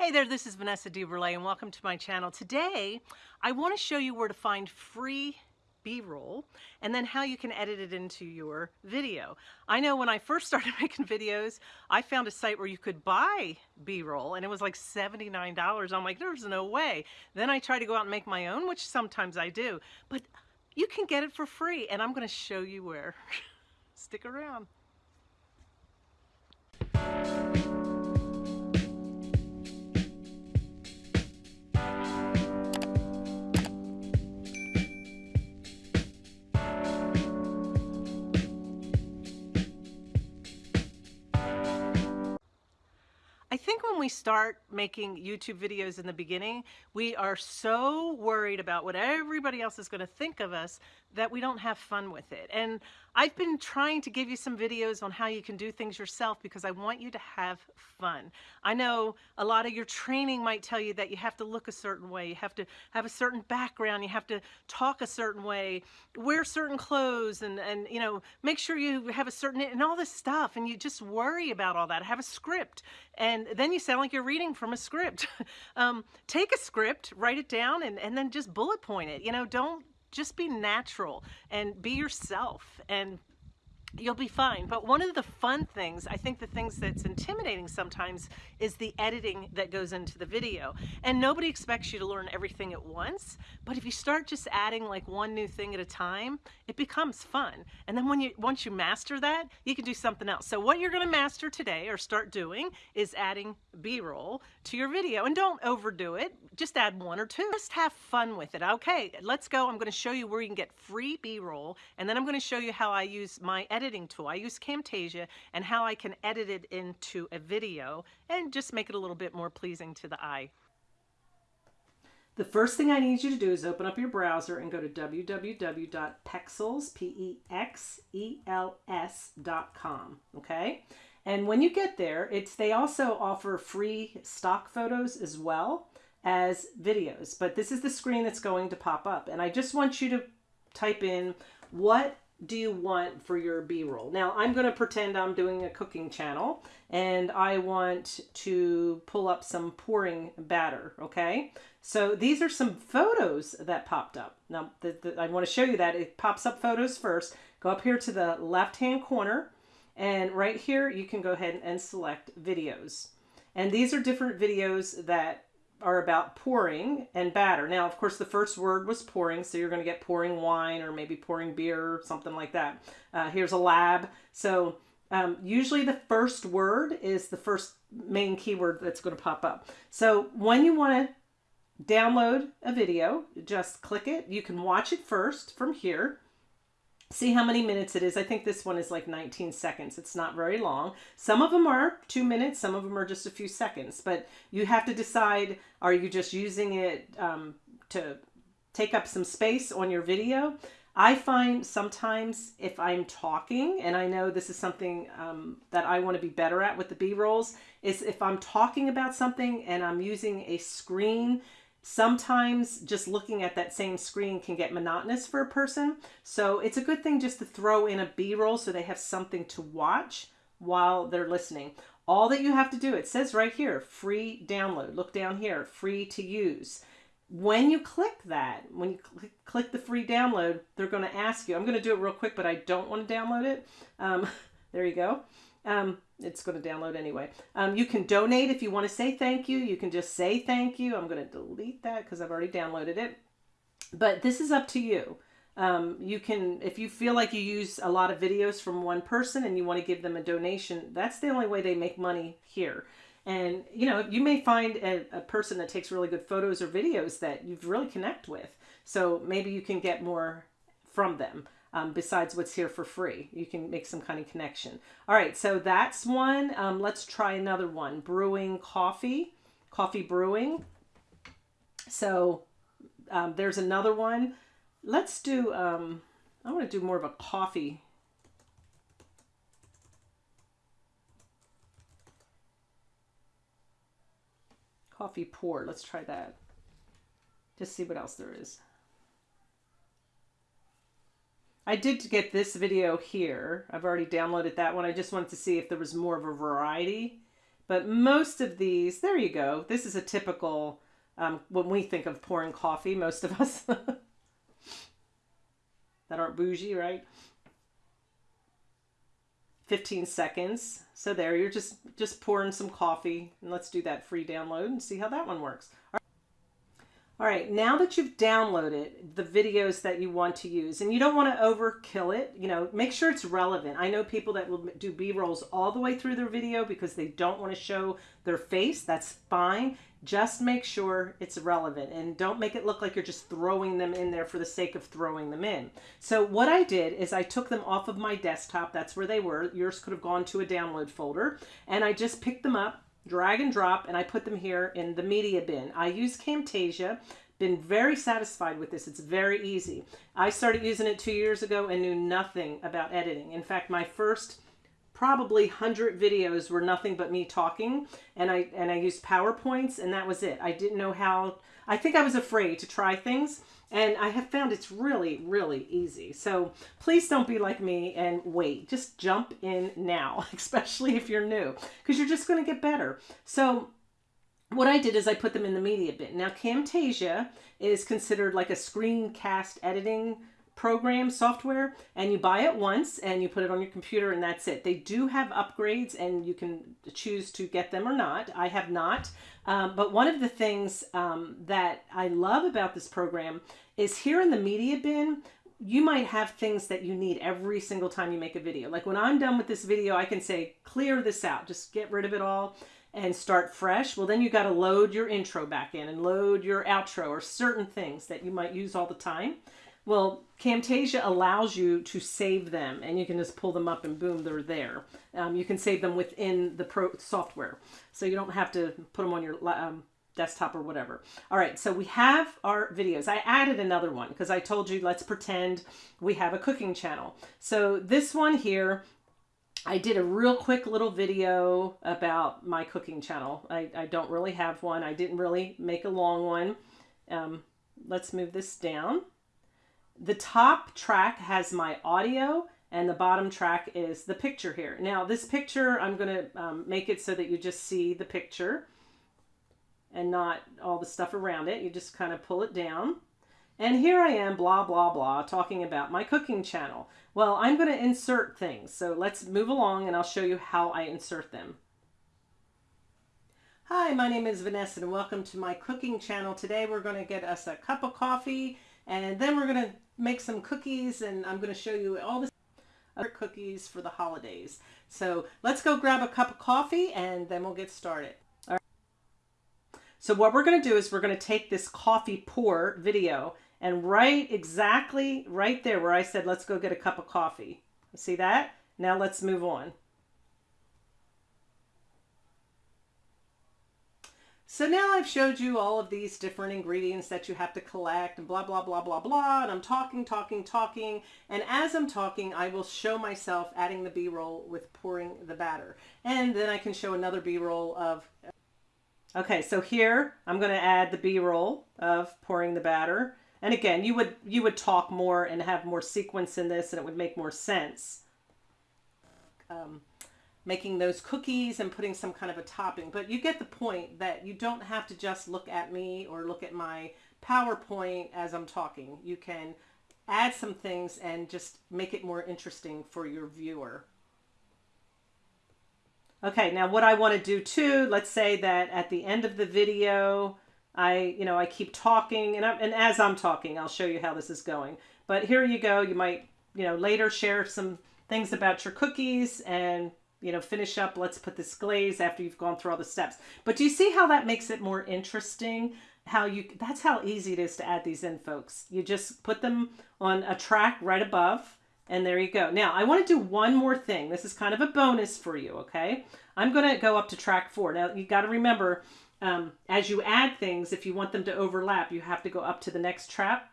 Hey there, this is Vanessa DeBurle and welcome to my channel. Today, I want to show you where to find free B-roll and then how you can edit it into your video. I know when I first started making videos, I found a site where you could buy B-roll and it was like $79. I'm like, there's no way. Then I tried to go out and make my own, which sometimes I do, but you can get it for free and I'm going to show you where. Stick around. When we start making YouTube videos in the beginning, we are so worried about what everybody else is going to think of us that we don't have fun with it. And I've been trying to give you some videos on how you can do things yourself because I want you to have fun. I know a lot of your training might tell you that you have to look a certain way, you have to have a certain background, you have to talk a certain way, wear certain clothes and, and you know, make sure you have a certain, and all this stuff. And you just worry about all that. Have a script. And then you sound like you're reading from a script. um, take a script, write it down, and, and then just bullet point it. You know, don't just be natural and be yourself and you'll be fine. But one of the fun things, I think the things that's intimidating sometimes is the editing that goes into the video. And nobody expects you to learn everything at once, but if you start just adding like one new thing at a time, it becomes fun. And then when you once you master that, you can do something else. So what you're gonna master today or start doing is adding B-roll to your video. And don't overdo it, just add one or two. Just have fun with it. Okay, let's go. I'm gonna show you where you can get free B-roll, and then I'm gonna show you how I use my editing tool. I use Camtasia and how I can edit it into a video and just make it a little bit more pleasing to the eye. The first thing I need you to do is open up your browser and go to www.pexels, P-E-X-E-L-S.com, okay? And when you get there, it's they also offer free stock photos as well as videos. But this is the screen that's going to pop up. And I just want you to type in what do you want for your b-roll? Now i'm going to pretend i'm doing a cooking channel and i want to pull up some pouring batter okay? So these are some photos that popped up. Now the, the, i want to show you that. It pops up photos first. Go up here to the left hand corner and right here you can go ahead and select videos. And these are different videos that are about pouring and batter. Now, of course, the first word was pouring, so you're going to get pouring wine or maybe pouring beer or something like that. Uh, here's a lab. So um, usually the first word is the first main keyword that's going to pop up. So when you want to download a video, just click it. You can watch it first from here see how many minutes it is. I think this one is like 19 seconds. It's not very long. Some of them are two minutes. Some of them are just a few seconds. But you have to decide, are you just using it um, to take up some space on your video? I find sometimes if I'm talking, and I know this is something um, that I want to be better at with the B-rolls, is if I'm talking about something and I'm using a screen Sometimes just looking at that same screen can get monotonous for a person. So it's a good thing just to throw in a B-roll so they have something to watch while they're listening. All that you have to do, it says right here, free download. Look down here, free to use. When you click that, when you cl click the free download, they're going to ask you, I'm going to do it real quick, but I don't want to download it. Um, there you go. Um, it's going to download anyway. Um, you can donate if you want to say thank you. You can just say thank you. I'm going to delete that because I've already downloaded it. But this is up to you. Um, you can, if you feel like you use a lot of videos from one person and you want to give them a donation, that's the only way they make money here. And, you know, you may find a, a person that takes really good photos or videos that you really connect with. So maybe you can get more from them um, besides what's here for free. You can make some kind of connection. All right, so that's one. Um, let's try another one. Brewing coffee, coffee brewing. So um, there's another one. Let's do, um, I want to do more of a coffee. Coffee pour. Let's try that. Just see what else there is. I did get this video here. I've already downloaded that one. I just wanted to see if there was more of a variety. But most of these, there you go. This is a typical, um, when we think of pouring coffee, most of us that aren't bougie, right? 15 seconds. So there, you're just, just pouring some coffee. And let's do that free download and see how that one works. All right, now that you've downloaded the videos that you want to use, and you don't want to overkill it, you know, make sure it's relevant. I know people that will do B-rolls all the way through their video because they don't want to show their face. That's fine. Just make sure it's relevant and don't make it look like you're just throwing them in there for the sake of throwing them in. So what I did is I took them off of my desktop. That's where they were. Yours could have gone to a download folder. And I just picked them up drag and drop, and I put them here in the media bin. I use Camtasia, been very satisfied with this. It's very easy. I started using it two years ago and knew nothing about editing. In fact, my first probably 100 videos were nothing but me talking and I and I used PowerPoints and that was it. I didn't know how I think I was afraid to try things and I have found it's really, really easy. So please don't be like me and wait. Just jump in now, especially if you're new, because you're just going to get better. So what I did is I put them in the media bin. Now Camtasia is considered like a screencast editing program software and you buy it once and you put it on your computer and that's it. They do have upgrades and you can choose to get them or not. I have not. Um, but one of the things um, that I love about this program is here in the media bin, you might have things that you need every single time you make a video. Like when I'm done with this video, I can say, clear this out, just get rid of it all and start fresh. Well, then you got to load your intro back in and load your outro or certain things that you might use all the time. Well, Camtasia allows you to save them and you can just pull them up and boom, they're there. Um, you can save them within the pro software. So you don't have to put them on your um, desktop or whatever. All right, so we have our videos. I added another one because I told you let's pretend we have a cooking channel. So this one here, I did a real quick little video about my cooking channel. I, I don't really have one. I didn't really make a long one. Um, let's move this down. The top track has my audio and the bottom track is the picture here. Now this picture, I'm going to um, make it so that you just see the picture and not all the stuff around it. You just kind of pull it down. And here I am, blah, blah, blah, talking about my cooking channel. Well, I'm going to insert things. So let's move along and I'll show you how I insert them. Hi, my name is Vanessa and welcome to my cooking channel. Today we're going to get us a cup of coffee and then we're going to make some cookies and I'm going to show you all the other cookies for the holidays. So let's go grab a cup of coffee and then we'll get started. All right. So what we're going to do is we're going to take this coffee pour video and right exactly right there where I said, let's go get a cup of coffee. See that? Now let's move on. So now I've showed you all of these different ingredients that you have to collect and blah, blah, blah, blah, blah. And I'm talking, talking, talking. And as I'm talking, I will show myself adding the B-roll with pouring the batter. And then I can show another B-roll of... Okay, so here I'm going to add the B-roll of pouring the batter. And again, you would you would talk more and have more sequence in this and it would make more sense. Um, making those cookies and putting some kind of a topping. But you get the point that you don't have to just look at me or look at my PowerPoint as I'm talking. You can add some things and just make it more interesting for your viewer. Okay, now what I want to do too, let's say that at the end of the video, I, you know, I keep talking and, I, and as I'm talking, I'll show you how this is going. But here you go. You might, you know, later share some things about your cookies and you know, finish up, let's put this glaze after you've gone through all the steps. But do you see how that makes it more interesting? How you, that's how easy it is to add these in, folks. You just put them on a track right above, and there you go. Now, I want to do one more thing. This is kind of a bonus for you, okay? I'm going to go up to track four. Now, you got to remember, um, as you add things, if you want them to overlap, you have to go up to the next track.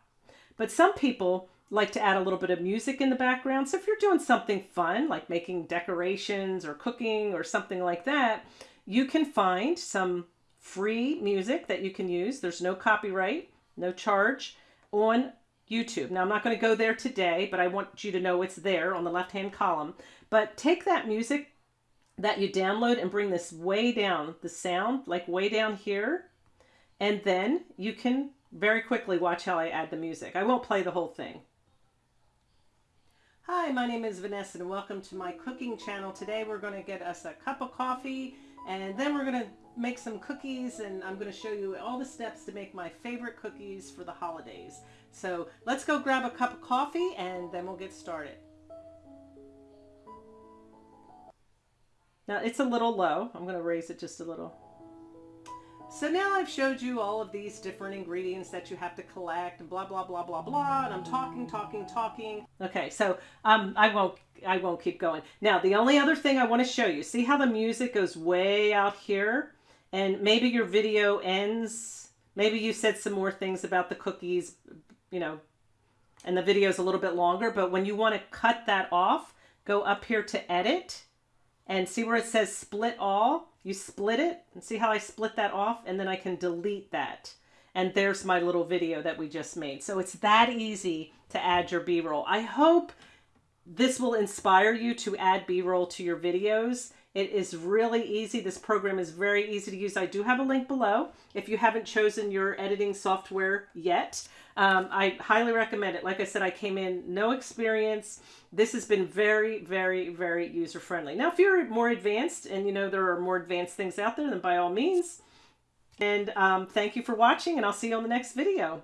But some people like to add a little bit of music in the background. So if you're doing something fun, like making decorations or cooking or something like that, you can find some free music that you can use. There's no copyright, no charge on YouTube. Now I'm not going to go there today, but I want you to know it's there on the left-hand column. But take that music that you download and bring this way down, the sound like way down here. And then you can very quickly watch how I add the music. I won't play the whole thing. Hi, my name is Vanessa and welcome to my cooking channel. Today we're going to get us a cup of coffee and then we're going to make some cookies and I'm going to show you all the steps to make my favorite cookies for the holidays. So let's go grab a cup of coffee and then we'll get started. Now it's a little low. I'm going to raise it just a little. So now I've showed you all of these different ingredients that you have to collect and blah, blah, blah, blah, blah. And I'm talking, talking, talking. Okay, so um, I won't I won't keep going. Now, the only other thing I want to show you, see how the music goes way out here? And maybe your video ends. Maybe you said some more things about the cookies, you know, and the video is a little bit longer. But when you want to cut that off, go up here to edit and see where it says split all you split it and see how I split that off and then I can delete that. And there's my little video that we just made. So it's that easy to add your B-roll. I hope this will inspire you to add B-roll to your videos. It is really easy. This program is very easy to use. I do have a link below if you haven't chosen your editing software yet. Um, I highly recommend it. Like I said, I came in no experience. This has been very, very, very user friendly. Now, if you're more advanced and you know there are more advanced things out there, then by all means. And um, thank you for watching, and I'll see you on the next video.